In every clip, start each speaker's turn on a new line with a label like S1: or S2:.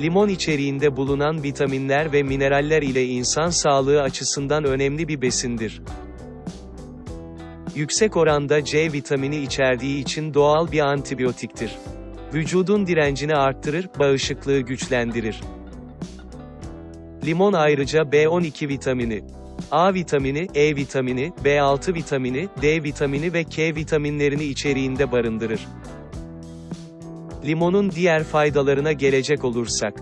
S1: Limon içeriğinde bulunan vitaminler ve mineraller ile insan sağlığı açısından önemli bir besindir. Yüksek oranda C vitamini içerdiği için doğal bir antibiyotiktir. Vücudun direncini arttırır, bağışıklığı güçlendirir. Limon ayrıca B12 vitamini, A vitamini, E vitamini, B6 vitamini, D vitamini ve K vitaminlerini içeriğinde barındırır. Limonun diğer faydalarına gelecek olursak,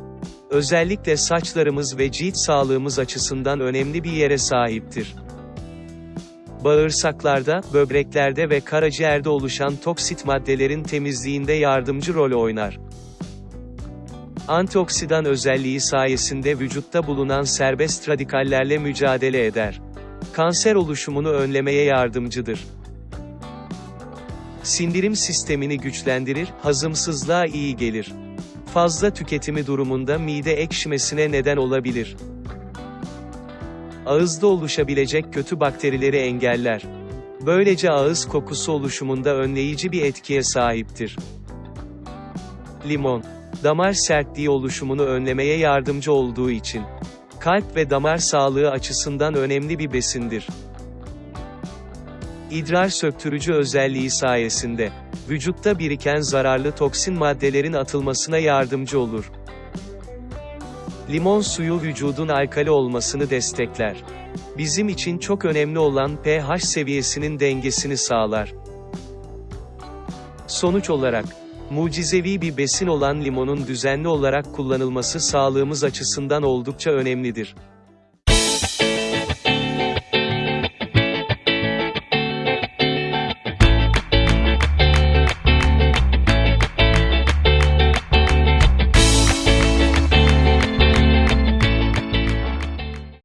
S1: özellikle saçlarımız ve cilt sağlığımız açısından önemli bir yere sahiptir. Bağırsaklarda, böbreklerde ve karaciğerde oluşan toksit maddelerin temizliğinde yardımcı rol oynar. Antioksidan özelliği sayesinde vücutta bulunan serbest radikallerle mücadele eder. Kanser oluşumunu önlemeye yardımcıdır. Sindirim sistemini güçlendirir, hazımsızlığa iyi gelir. Fazla tüketimi durumunda mide ekşimesine neden olabilir. Ağızda oluşabilecek kötü bakterileri engeller. Böylece ağız kokusu oluşumunda önleyici bir etkiye sahiptir. Limon, damar sertliği oluşumunu önlemeye yardımcı olduğu için kalp ve damar sağlığı açısından önemli bir besindir. İdrar söktürücü özelliği sayesinde vücutta biriken zararlı toksin maddelerin atılmasına yardımcı olur. Limon suyu vücudun alkali olmasını destekler. Bizim için çok önemli olan pH seviyesinin dengesini sağlar. Sonuç olarak, mucizevi bir besin olan limonun düzenli olarak kullanılması sağlığımız açısından oldukça önemlidir.